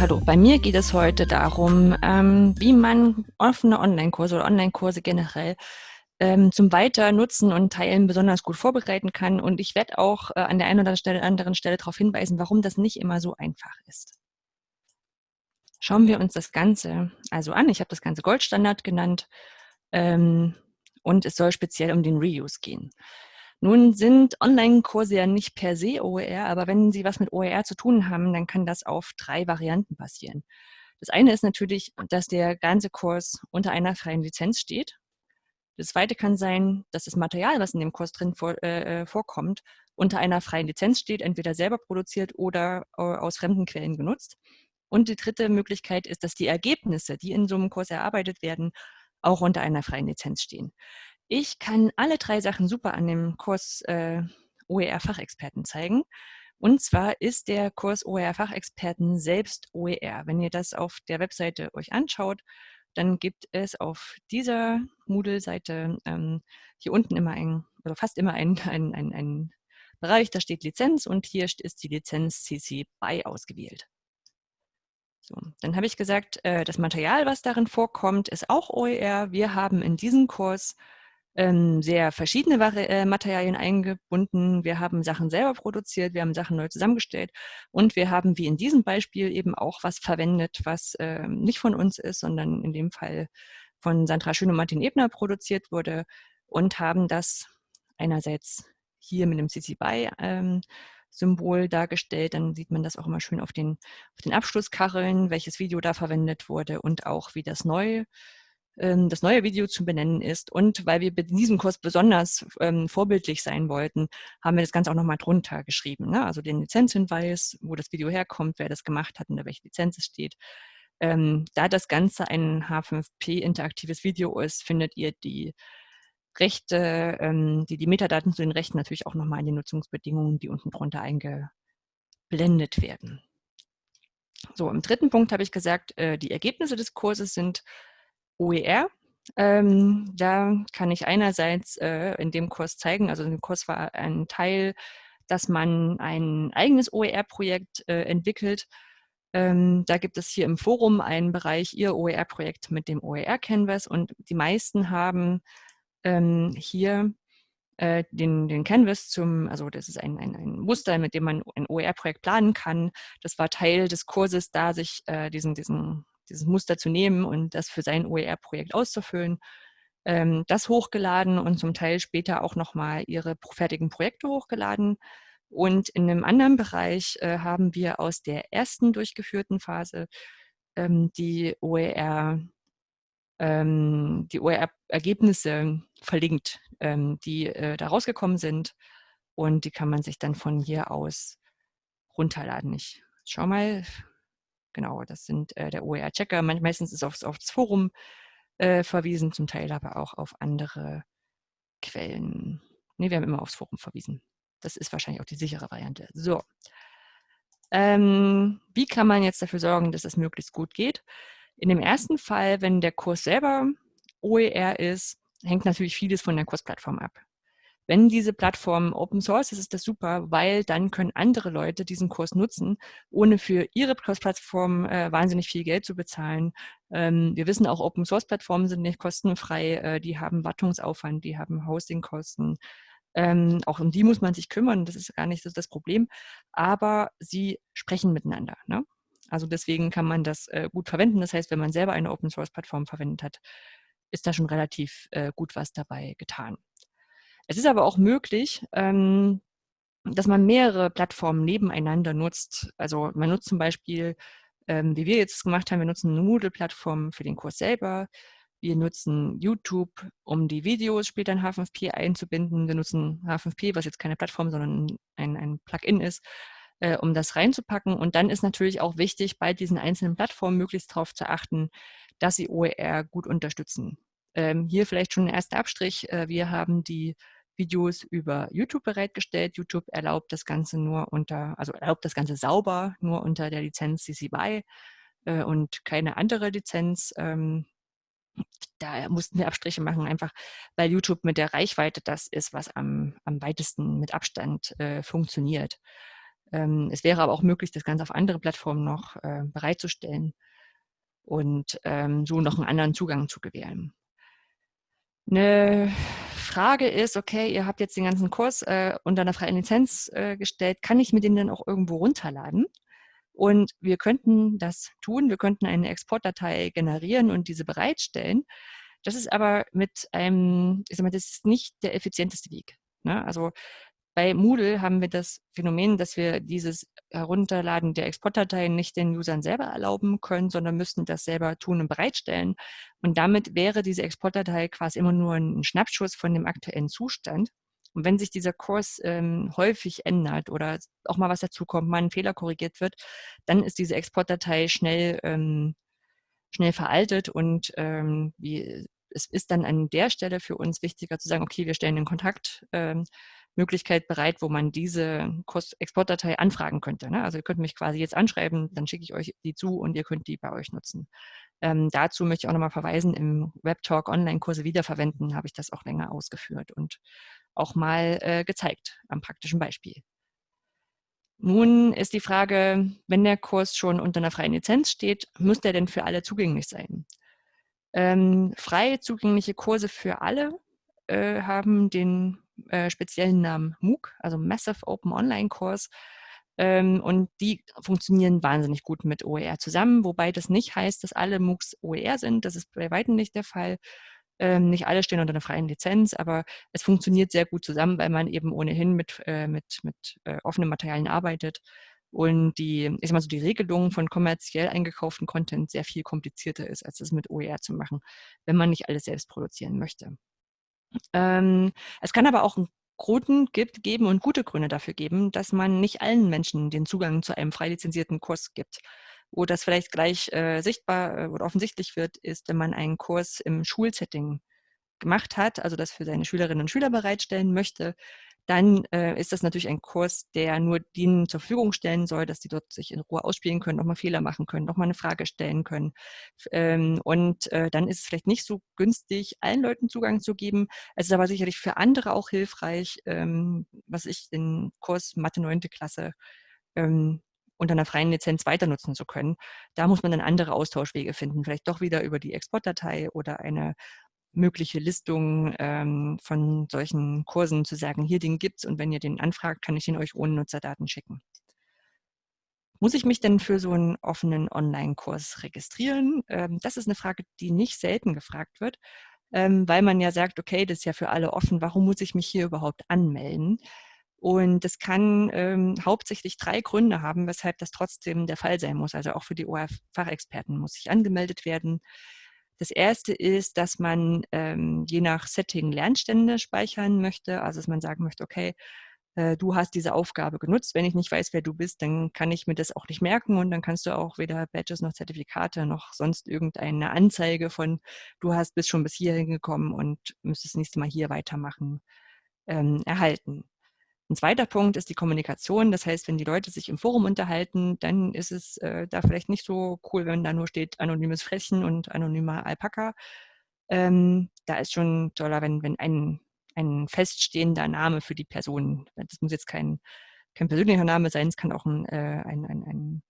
Hallo. Bei mir geht es heute darum, ähm, wie man offene Online-Kurse oder Online-Kurse generell ähm, zum Weiternutzen und Teilen besonders gut vorbereiten kann. Und ich werde auch äh, an der einen oder anderen Stelle darauf hinweisen, warum das nicht immer so einfach ist. Schauen wir uns das Ganze also an. Ich habe das Ganze Goldstandard genannt ähm, und es soll speziell um den Reuse gehen. Nun sind Online-Kurse ja nicht per se OER, aber wenn sie was mit OER zu tun haben, dann kann das auf drei Varianten passieren. Das eine ist natürlich, dass der ganze Kurs unter einer freien Lizenz steht. Das zweite kann sein, dass das Material, was in dem Kurs drin vor, äh, äh vorkommt, unter einer freien Lizenz steht, entweder selber produziert oder äh, aus fremden Quellen genutzt. Und die dritte Möglichkeit ist, dass die Ergebnisse, die in so einem Kurs erarbeitet werden, auch unter einer freien Lizenz stehen. Ich kann alle drei Sachen super an dem Kurs äh, OER-Fachexperten zeigen. Und zwar ist der Kurs OER-Fachexperten selbst OER. Wenn ihr das auf der Webseite euch anschaut, dann gibt es auf dieser Moodle-Seite ähm, hier unten immer ein, oder fast immer ein, ein, ein, ein Bereich, da steht Lizenz und hier ist die Lizenz CC BY ausgewählt. So, dann habe ich gesagt, äh, das Material, was darin vorkommt, ist auch OER. Wir haben in diesem Kurs ähm, sehr verschiedene äh, Materialien eingebunden. Wir haben Sachen selber produziert, wir haben Sachen neu zusammengestellt und wir haben, wie in diesem Beispiel, eben auch was verwendet, was äh, nicht von uns ist, sondern in dem Fall von Sandra Schön und Martin Ebner produziert wurde und haben das einerseits hier mit dem CC BY ähm, Symbol dargestellt. Dann sieht man das auch immer schön auf den, auf den Abschlusskacheln, welches Video da verwendet wurde und auch wie das ähm, das neue Video zu benennen ist. Und weil wir in diesem Kurs besonders ähm, vorbildlich sein wollten, haben wir das Ganze auch nochmal drunter geschrieben. Ne? Also den Lizenzhinweis, wo das Video herkommt, wer das gemacht hat, unter welche Lizenz es steht. Ähm, da das Ganze ein H5P interaktives Video ist, findet ihr die Rechte, ähm, die, die Metadaten zu den Rechten natürlich auch nochmal in den Nutzungsbedingungen, die unten drunter eingeblendet werden. So, im dritten Punkt habe ich gesagt, äh, die Ergebnisse des Kurses sind OER. Ähm, da kann ich einerseits äh, in dem Kurs zeigen, also in Kurs war ein Teil, dass man ein eigenes OER-Projekt äh, entwickelt. Ähm, da gibt es hier im Forum einen Bereich, Ihr OER-Projekt mit dem OER-Canvas und die meisten haben ähm, hier äh, den, den Canvas zum, also das ist ein, ein, ein Muster, mit dem man ein OER-Projekt planen kann. Das war Teil des Kurses, da sich äh, diesen, diesen dieses Muster zu nehmen und das für sein OER-Projekt auszufüllen, ähm, das hochgeladen und zum Teil später auch nochmal ihre fertigen Projekte hochgeladen. Und in einem anderen Bereich äh, haben wir aus der ersten durchgeführten Phase ähm, die OER ähm, die OER-Ergebnisse verlinkt, ähm, die äh, da rausgekommen sind. Und die kann man sich dann von hier aus runterladen. Ich schau mal, Genau, das sind äh, der OER-Checker. Meistens ist aufs, aufs Forum äh, verwiesen, zum Teil aber auch auf andere Quellen. Ne, wir haben immer aufs Forum verwiesen. Das ist wahrscheinlich auch die sichere Variante. So. Ähm, wie kann man jetzt dafür sorgen, dass es möglichst gut geht? In dem ersten Fall, wenn der Kurs selber OER ist, hängt natürlich vieles von der Kursplattform ab. Wenn diese Plattform Open Source ist, ist das super, weil dann können andere Leute diesen Kurs nutzen, ohne für ihre Kursplattform äh, wahnsinnig viel Geld zu bezahlen. Ähm, wir wissen auch, Open Source Plattformen sind nicht kostenfrei, äh, die haben Wartungsaufwand, die haben Hostingkosten. Ähm, auch um die muss man sich kümmern, das ist gar nicht so das Problem. Aber sie sprechen miteinander. Ne? Also deswegen kann man das äh, gut verwenden. Das heißt, wenn man selber eine Open Source Plattform verwendet hat, ist da schon relativ äh, gut was dabei getan. Es ist aber auch möglich, ähm, dass man mehrere Plattformen nebeneinander nutzt. Also man nutzt zum Beispiel, ähm, wie wir jetzt gemacht haben, wir nutzen eine Moodle-Plattform für den Kurs selber. Wir nutzen YouTube, um die Videos später in H5P einzubinden. Wir nutzen H5P, was jetzt keine Plattform, sondern ein, ein Plugin ist, äh, um das reinzupacken. Und dann ist natürlich auch wichtig, bei diesen einzelnen Plattformen möglichst darauf zu achten, dass sie OER gut unterstützen. Ähm, hier vielleicht schon ein erster Abstrich. Äh, wir haben die Videos über YouTube bereitgestellt. YouTube erlaubt das Ganze nur unter, also erlaubt das Ganze sauber nur unter der Lizenz CC BY äh, und keine andere Lizenz. Ähm, da mussten wir Abstriche machen, einfach weil YouTube mit der Reichweite das ist, was am, am weitesten mit Abstand äh, funktioniert. Ähm, es wäre aber auch möglich, das Ganze auf andere Plattformen noch äh, bereitzustellen und ähm, so noch einen anderen Zugang zu gewähren. Eine Frage ist, okay, ihr habt jetzt den ganzen Kurs äh, unter einer freien Lizenz äh, gestellt, kann ich mir den dann auch irgendwo runterladen? Und wir könnten das tun, wir könnten eine Exportdatei generieren und diese bereitstellen. Das ist aber mit einem, ich sag mal, das ist nicht der effizienteste Weg. Ne? Also bei Moodle haben wir das Phänomen, dass wir dieses Herunterladen der Exportdateien nicht den Usern selber erlauben können, sondern müssten das selber tun und bereitstellen. Und damit wäre diese Exportdatei quasi immer nur ein Schnappschuss von dem aktuellen Zustand. Und wenn sich dieser Kurs ähm, häufig ändert oder auch mal was dazukommt, mal ein Fehler korrigiert wird, dann ist diese Exportdatei schnell, ähm, schnell veraltet und ähm, wie, es ist dann an der Stelle für uns wichtiger zu sagen, okay, wir stellen den Kontakt ähm, Möglichkeit bereit, wo man diese Exportdatei anfragen könnte. Ne? Also ihr könnt mich quasi jetzt anschreiben, dann schicke ich euch die zu und ihr könnt die bei euch nutzen. Ähm, dazu möchte ich auch nochmal verweisen, im WebTalk Online-Kurse wiederverwenden habe ich das auch länger ausgeführt und auch mal äh, gezeigt am praktischen Beispiel. Nun ist die Frage, wenn der Kurs schon unter einer freien Lizenz steht, muss der denn für alle zugänglich sein? Ähm, frei zugängliche Kurse für alle äh, haben den äh, speziellen Namen MOOC, also Massive Open Online Course. Ähm, und die funktionieren wahnsinnig gut mit OER zusammen, wobei das nicht heißt, dass alle MOOCs OER sind. Das ist bei weitem nicht der Fall. Ähm, nicht alle stehen unter einer freien Lizenz, aber es funktioniert sehr gut zusammen, weil man eben ohnehin mit, äh, mit, mit äh, offenen Materialien arbeitet und die, ich sag mal so, die Regelung von kommerziell eingekauften Content sehr viel komplizierter ist, als es mit OER zu machen, wenn man nicht alles selbst produzieren möchte. Ähm, es kann aber auch einen Grund gibt, geben und gute Gründe dafür geben, dass man nicht allen Menschen den Zugang zu einem frei lizenzierten Kurs gibt. Wo das vielleicht gleich äh, sichtbar äh, oder offensichtlich wird, ist, wenn man einen Kurs im Schulsetting gemacht hat, also das für seine Schülerinnen und Schüler bereitstellen möchte, dann äh, ist das natürlich ein Kurs, der nur denen zur Verfügung stellen soll, dass die dort sich in Ruhe ausspielen können, nochmal Fehler machen können, nochmal eine Frage stellen können. Ähm, und äh, dann ist es vielleicht nicht so günstig, allen Leuten Zugang zu geben. Es ist aber sicherlich für andere auch hilfreich, ähm, was ich den Kurs Mathe 9. Klasse ähm, unter einer freien Lizenz weiter nutzen zu können. Da muss man dann andere Austauschwege finden, vielleicht doch wieder über die Exportdatei oder eine mögliche Listungen ähm, von solchen Kursen zu sagen, hier den gibt es und wenn ihr den anfragt, kann ich ihn euch ohne Nutzerdaten schicken. Muss ich mich denn für so einen offenen Online-Kurs registrieren? Ähm, das ist eine Frage, die nicht selten gefragt wird, ähm, weil man ja sagt, okay, das ist ja für alle offen, warum muss ich mich hier überhaupt anmelden? Und das kann ähm, hauptsächlich drei Gründe haben, weshalb das trotzdem der Fall sein muss. Also auch für die ORF-Fachexperten muss ich angemeldet werden. Das erste ist, dass man ähm, je nach Setting Lernstände speichern möchte, also dass man sagen möchte, okay, äh, du hast diese Aufgabe genutzt. Wenn ich nicht weiß, wer du bist, dann kann ich mir das auch nicht merken und dann kannst du auch weder Badges noch Zertifikate noch sonst irgendeine Anzeige von, du hast bis schon bis hierhin gekommen und müsstest das nächste Mal hier weitermachen, ähm, erhalten. Ein zweiter Punkt ist die Kommunikation. Das heißt, wenn die Leute sich im Forum unterhalten, dann ist es äh, da vielleicht nicht so cool, wenn da nur steht anonymes Frechen und anonymer Alpaka. Ähm, da ist schon toller, wenn, wenn ein, ein feststehender Name für die Person, das muss jetzt kein, kein persönlicher Name sein, es kann auch ein, äh, ein, ein, ein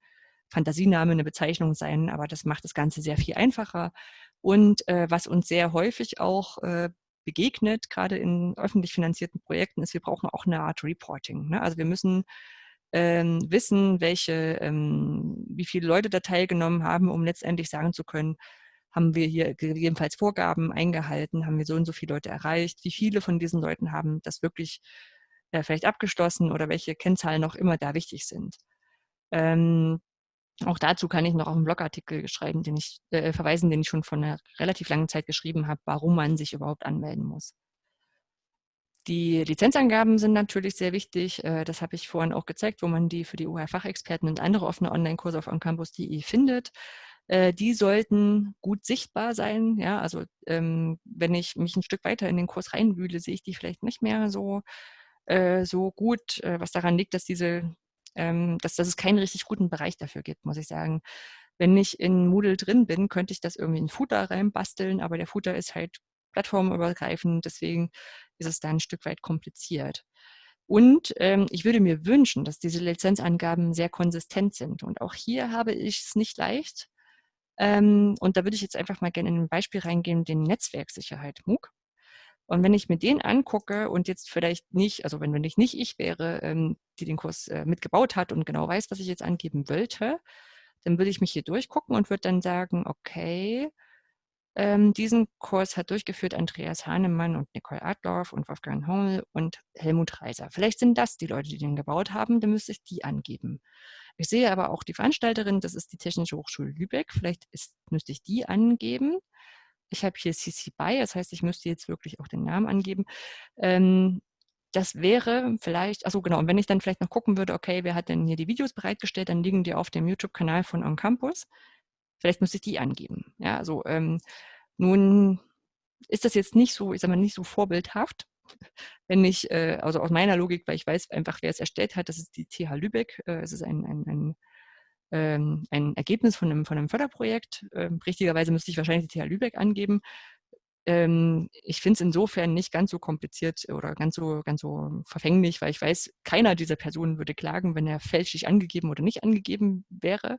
Fantasiename, eine Bezeichnung sein, aber das macht das Ganze sehr viel einfacher. Und äh, was uns sehr häufig auch äh, begegnet, gerade in öffentlich finanzierten Projekten, ist, wir brauchen auch eine Art Reporting. Ne? Also wir müssen ähm, wissen, welche, ähm, wie viele Leute da teilgenommen haben, um letztendlich sagen zu können, haben wir hier gegebenenfalls Vorgaben eingehalten, haben wir so und so viele Leute erreicht, wie viele von diesen Leuten haben das wirklich äh, vielleicht abgeschlossen oder welche Kennzahlen noch immer da wichtig sind. Ähm, auch dazu kann ich noch auf einen Blogartikel schreiben, den ich äh, verweisen, den ich schon vor einer relativ langen Zeit geschrieben habe, warum man sich überhaupt anmelden muss. Die Lizenzangaben sind natürlich sehr wichtig. Äh, das habe ich vorhin auch gezeigt, wo man die für die OER-Fachexperten und andere offene Online-Kurse auf oncampus.de findet. Äh, die sollten gut sichtbar sein. Ja, also ähm, wenn ich mich ein Stück weiter in den Kurs reinwühle, sehe ich die vielleicht nicht mehr so, äh, so gut, äh, was daran liegt, dass diese ähm, dass, dass es keinen richtig guten Bereich dafür gibt, muss ich sagen. Wenn ich in Moodle drin bin, könnte ich das irgendwie in Footer reinbasteln, aber der Footer ist halt plattformübergreifend, deswegen ist es da ein Stück weit kompliziert. Und ähm, ich würde mir wünschen, dass diese Lizenzangaben sehr konsistent sind. Und auch hier habe ich es nicht leicht. Ähm, und da würde ich jetzt einfach mal gerne in ein Beispiel reingehen, den Netzwerksicherheit MOOC. Und wenn ich mir den angucke und jetzt vielleicht nicht, also wenn, wenn ich nicht ich wäre, ähm, die den Kurs äh, mitgebaut hat und genau weiß, was ich jetzt angeben wollte, dann würde ich mich hier durchgucken und würde dann sagen, okay, ähm, diesen Kurs hat durchgeführt Andreas Hahnemann und Nicole Adloff und Wolfgang Hommel und Helmut Reiser. Vielleicht sind das die Leute, die den gebaut haben, dann müsste ich die angeben. Ich sehe aber auch die Veranstalterin, das ist die Technische Hochschule Lübeck. Vielleicht ist, müsste ich die angeben. Ich habe hier CC BY, das heißt, ich müsste jetzt wirklich auch den Namen angeben. Ähm, das wäre vielleicht, also genau, und wenn ich dann vielleicht noch gucken würde, okay, wer hat denn hier die Videos bereitgestellt, dann liegen die auf dem YouTube-Kanal von On Campus. Vielleicht müsste ich die angeben. Ja, also ähm, nun ist das jetzt nicht so, ich sage mal, nicht so vorbildhaft, wenn ich, äh, also aus meiner Logik, weil ich weiß einfach, wer es erstellt hat, das ist die TH Lübeck. Äh, es ist ein, ein, ein, ähm, ein Ergebnis von einem, von einem Förderprojekt. Ähm, richtigerweise müsste ich wahrscheinlich die TH Lübeck angeben. Ähm, ich finde es insofern nicht ganz so kompliziert oder ganz so, ganz so verfänglich, weil ich weiß, keiner dieser Personen würde klagen, wenn er fälschlich angegeben oder nicht angegeben wäre.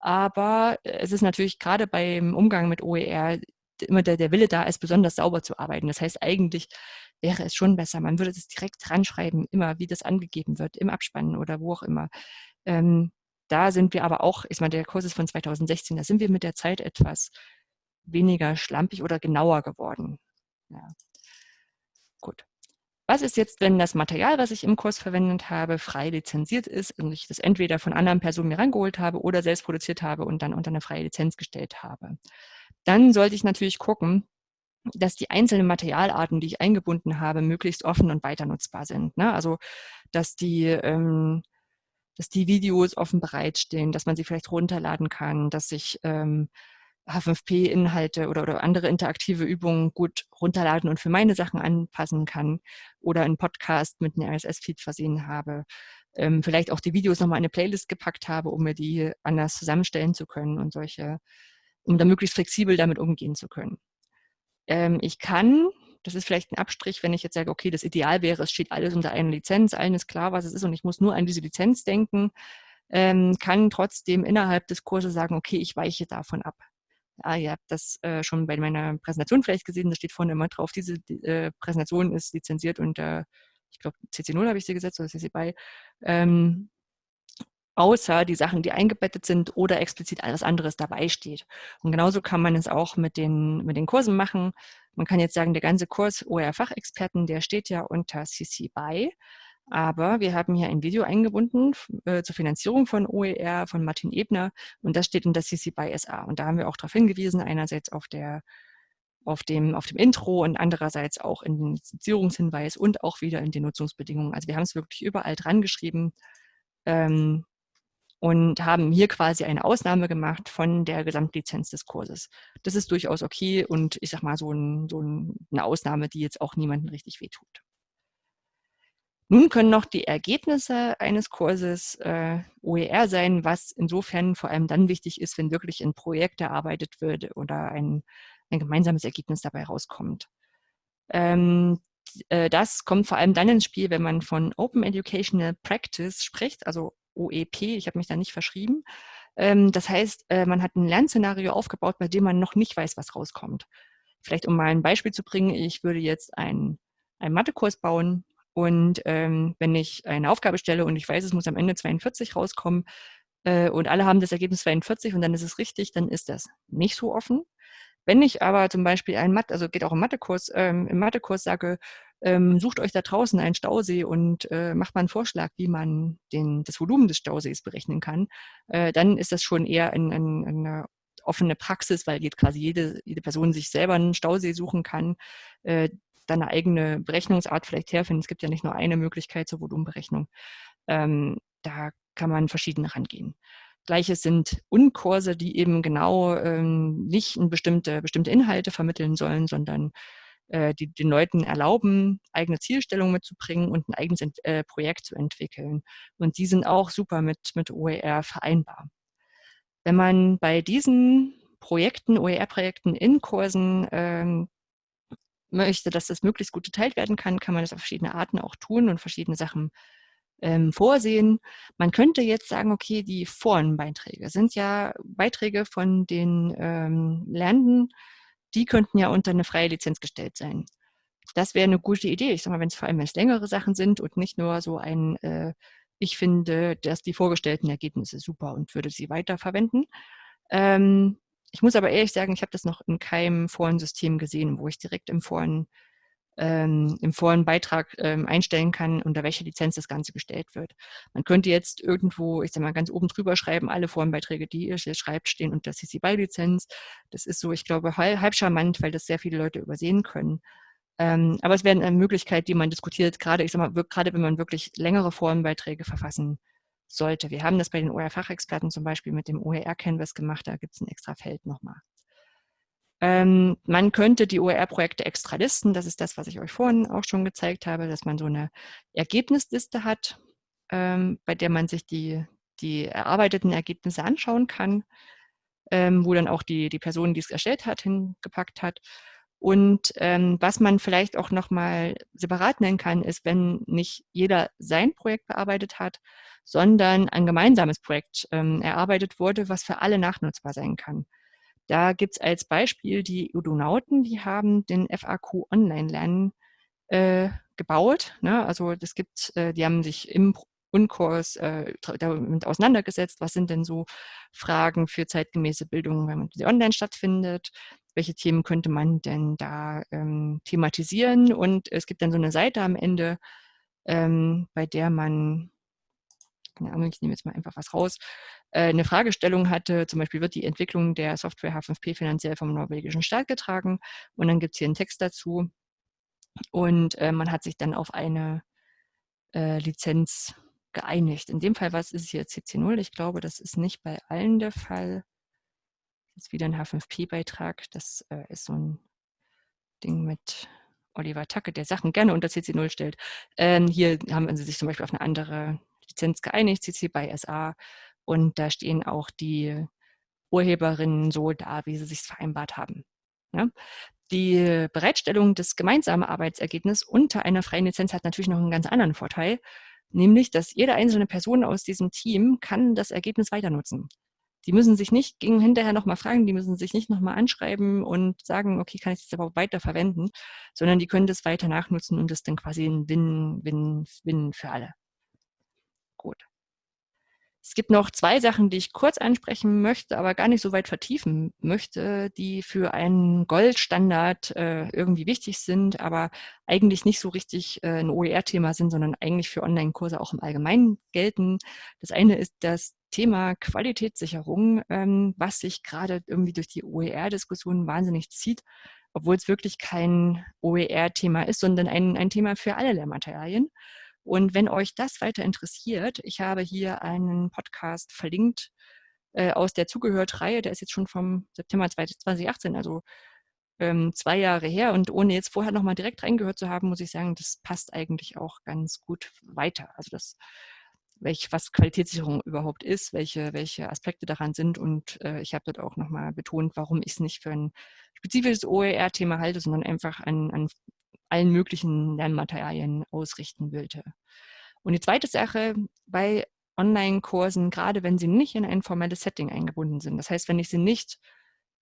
Aber äh, es ist natürlich gerade beim Umgang mit OER immer der, der Wille da ist, besonders sauber zu arbeiten. Das heißt, eigentlich wäre es schon besser, man würde das direkt dran schreiben, immer wie das angegeben wird, im Abspannen oder wo auch immer. Ähm, da sind wir aber auch, ich meine, der Kurs ist von 2016, da sind wir mit der Zeit etwas weniger schlampig oder genauer geworden. Ja. Gut. Was ist jetzt, wenn das Material, was ich im Kurs verwendet habe, frei lizenziert ist und ich das entweder von anderen Personen mir rangeholt habe oder selbst produziert habe und dann unter eine freie Lizenz gestellt habe? Dann sollte ich natürlich gucken, dass die einzelnen Materialarten, die ich eingebunden habe, möglichst offen und weiter nutzbar sind. Ne? Also, dass die, ähm, dass die Videos offen bereitstehen, dass man sie vielleicht runterladen kann, dass ich ähm, H5P-Inhalte oder, oder andere interaktive Übungen gut runterladen und für meine Sachen anpassen kann oder einen Podcast mit einem RSS-Feed versehen habe. Ähm, vielleicht auch die Videos nochmal in eine Playlist gepackt habe, um mir die anders zusammenstellen zu können und solche, um da möglichst flexibel damit umgehen zu können. Ähm, ich kann, das ist vielleicht ein Abstrich, wenn ich jetzt sage, okay, das Ideal wäre, es steht alles unter einer Lizenz, allen ist klar, was es ist und ich muss nur an diese Lizenz denken, ähm, kann trotzdem innerhalb des Kurses sagen, okay, ich weiche davon ab. Ah, ihr habt das äh, schon bei meiner Präsentation vielleicht gesehen, da steht vorne immer drauf, diese die, äh, Präsentation ist lizenziert unter, ich glaube, CC0 habe ich sie gesetzt oder CC BY, ähm, außer die Sachen, die eingebettet sind oder explizit alles anderes dabei steht. Und genauso kann man es auch mit den, mit den Kursen machen. Man kann jetzt sagen, der ganze Kurs OER-Fachexperten, der steht ja unter CC BY. Aber wir haben hier ein Video eingebunden äh, zur Finanzierung von OER von Martin Ebner und das steht in der CC by SA. Und da haben wir auch darauf hingewiesen, einerseits auf der auf dem, auf dem Intro und andererseits auch in den Lizenzierungshinweis und auch wieder in den Nutzungsbedingungen. Also wir haben es wirklich überall dran geschrieben ähm, und haben hier quasi eine Ausnahme gemacht von der Gesamtlizenz des Kurses. Das ist durchaus okay und ich sag mal so, ein, so eine Ausnahme, die jetzt auch niemandem richtig wehtut. Nun können noch die Ergebnisse eines Kurses äh, OER sein, was insofern vor allem dann wichtig ist, wenn wirklich ein Projekt erarbeitet wird oder ein, ein gemeinsames Ergebnis dabei rauskommt. Ähm, äh, das kommt vor allem dann ins Spiel, wenn man von Open Educational Practice spricht, also OEP, ich habe mich da nicht verschrieben. Ähm, das heißt, äh, man hat ein Lernszenario aufgebaut, bei dem man noch nicht weiß, was rauskommt. Vielleicht um mal ein Beispiel zu bringen, ich würde jetzt einen, einen Mathekurs bauen und ähm, wenn ich eine Aufgabe stelle und ich weiß, es muss am Ende 42 rauskommen äh, und alle haben das Ergebnis 42 und dann ist es richtig, dann ist das nicht so offen. Wenn ich aber zum Beispiel einen Mathe, also geht auch im Mathekurs, ähm, im Mathekurs sage, ähm, sucht euch da draußen einen Stausee und äh, macht mal einen Vorschlag, wie man den, das Volumen des Stausees berechnen kann, äh, dann ist das schon eher ein, ein, eine offene Praxis, weil quasi jede, jede Person sich selber einen Stausee suchen kann. Äh, dann eine eigene Berechnungsart vielleicht herfinden. Es gibt ja nicht nur eine Möglichkeit zur Volumenberechnung. Ähm, da kann man verschieden rangehen. Gleiches sind Unkurse, die eben genau ähm, nicht bestimmte, bestimmte Inhalte vermitteln sollen, sondern äh, die den Leuten erlauben, eigene Zielstellungen mitzubringen und ein eigenes äh, Projekt zu entwickeln. Und die sind auch super mit, mit OER vereinbar. Wenn man bei diesen Projekten, OER-Projekten in Kursen ähm, möchte, dass das möglichst gut geteilt werden kann, kann man das auf verschiedene Arten auch tun und verschiedene Sachen ähm, vorsehen. Man könnte jetzt sagen, okay, die Forenbeiträge sind ja Beiträge von den ähm, Lernenden, die könnten ja unter eine freie Lizenz gestellt sein. Das wäre eine gute Idee. Ich sage mal, wenn es vor allem längere Sachen sind und nicht nur so ein, äh, ich finde, dass die vorgestellten Ergebnisse super und würde sie weiterverwenden. Ähm, ich muss aber ehrlich sagen, ich habe das noch in keinem Forensystem gesehen, wo ich direkt im Foren ähm, im Forenbeitrag ähm, einstellen kann, unter welcher Lizenz das Ganze gestellt wird. Man könnte jetzt irgendwo, ich sage mal, ganz oben drüber schreiben, alle Forenbeiträge, die ihr jetzt schreibt, stehen unter CC BY-Lizenz. Das ist so, ich glaube, halb, halb charmant, weil das sehr viele Leute übersehen können. Ähm, aber es wäre eine Möglichkeit, die man diskutiert, gerade, ich sag mal, gerade wenn man wirklich längere Forenbeiträge verfassen sollte. Wir haben das bei den OER-Fachexperten zum Beispiel mit dem OER-Canvas gemacht, da gibt es ein extra Feld nochmal. Ähm, man könnte die OER-Projekte extra listen. Das ist das, was ich euch vorhin auch schon gezeigt habe, dass man so eine Ergebnisliste hat, ähm, bei der man sich die, die erarbeiteten Ergebnisse anschauen kann, ähm, wo dann auch die, die Person, die es erstellt hat, hingepackt hat. Und ähm, was man vielleicht auch nochmal separat nennen kann, ist, wenn nicht jeder sein Projekt bearbeitet hat, sondern ein gemeinsames Projekt ähm, erarbeitet wurde, was für alle nachnutzbar sein kann. Da gibt es als Beispiel die Udonauten, die haben den FAQ Online-Lernen äh, gebaut. Ne? Also das gibt, äh, die haben sich im Unkurs äh, damit auseinandergesetzt, was sind denn so Fragen für zeitgemäße Bildung, wenn sie online stattfindet, welche Themen könnte man denn da ähm, thematisieren und es gibt dann so eine Seite am Ende, ähm, bei der man keine Ahnung, ich nehme jetzt mal einfach was raus, eine Fragestellung hatte, zum Beispiel wird die Entwicklung der Software H5P finanziell vom norwegischen Staat getragen und dann gibt es hier einen Text dazu und äh, man hat sich dann auf eine äh, Lizenz geeinigt. In dem Fall was ist hier CC0. Ich glaube, das ist nicht bei allen der Fall. Das ist wieder ein H5P-Beitrag. Das äh, ist so ein Ding mit Oliver Tacke, der Sachen gerne unter CC0 stellt. Ähm, hier haben sie sich zum Beispiel auf eine andere Lizenz geeinigt, CC by SA. Und da stehen auch die Urheberinnen so da, wie sie sich vereinbart haben. Ja? Die Bereitstellung des gemeinsamen Arbeitsergebnisses unter einer freien Lizenz hat natürlich noch einen ganz anderen Vorteil, nämlich, dass jede einzelne Person aus diesem Team kann das Ergebnis weiter nutzen. Die müssen sich nicht gegen hinterher nochmal fragen, die müssen sich nicht nochmal anschreiben und sagen, okay, kann ich das überhaupt weiter verwenden, sondern die können das weiter nachnutzen und das dann quasi ein Win-Win-Win für alle. Gut. Es gibt noch zwei Sachen, die ich kurz ansprechen möchte, aber gar nicht so weit vertiefen möchte, die für einen Goldstandard äh, irgendwie wichtig sind, aber eigentlich nicht so richtig äh, ein OER-Thema sind, sondern eigentlich für Online-Kurse auch im Allgemeinen gelten. Das eine ist das Thema Qualitätssicherung, ähm, was sich gerade irgendwie durch die OER-Diskussion wahnsinnig zieht, obwohl es wirklich kein OER-Thema ist, sondern ein, ein Thema für alle Lehrmaterialien. Und wenn euch das weiter interessiert, ich habe hier einen Podcast verlinkt äh, aus der Zugehört-Reihe, der ist jetzt schon vom September 2018, also ähm, zwei Jahre her. Und ohne jetzt vorher nochmal direkt reingehört zu haben, muss ich sagen, das passt eigentlich auch ganz gut weiter. Also das, welch, was Qualitätssicherung überhaupt ist, welche, welche Aspekte daran sind. Und äh, ich habe dort auch nochmal betont, warum ich es nicht für ein spezifisches OER-Thema halte, sondern einfach an, an allen möglichen Lernmaterialien ausrichten wollte. Und die zweite Sache bei Online-Kursen, gerade wenn sie nicht in ein formelles Setting eingebunden sind, das heißt, wenn ich sie nicht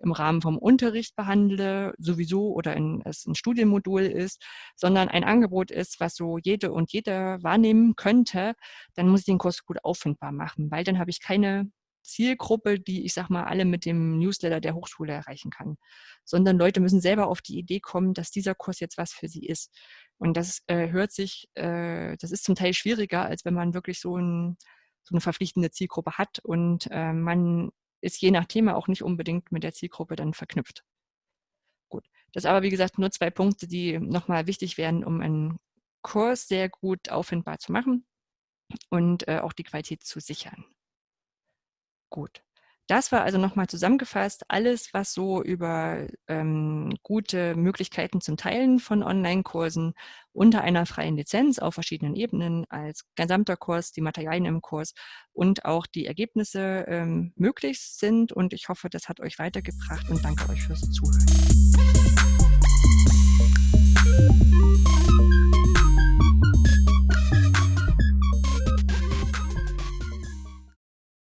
im Rahmen vom Unterricht behandle, sowieso oder in, es ein Studienmodul ist, sondern ein Angebot ist, was so jede und jeder wahrnehmen könnte, dann muss ich den Kurs gut auffindbar machen, weil dann habe ich keine Zielgruppe, die ich sag mal alle mit dem Newsletter der Hochschule erreichen kann, sondern Leute müssen selber auf die Idee kommen, dass dieser Kurs jetzt was für sie ist. Und das äh, hört sich, äh, das ist zum Teil schwieriger, als wenn man wirklich so, ein, so eine verpflichtende Zielgruppe hat und äh, man ist je nach Thema auch nicht unbedingt mit der Zielgruppe dann verknüpft. Gut, das aber wie gesagt nur zwei Punkte, die nochmal wichtig wären, um einen Kurs sehr gut auffindbar zu machen und äh, auch die Qualität zu sichern. Gut. Das war also nochmal zusammengefasst alles, was so über ähm, gute Möglichkeiten zum Teilen von Online-Kursen unter einer freien Lizenz auf verschiedenen Ebenen als gesamter Kurs, die Materialien im Kurs und auch die Ergebnisse ähm, möglich sind. Und ich hoffe, das hat euch weitergebracht und danke euch fürs Zuhören.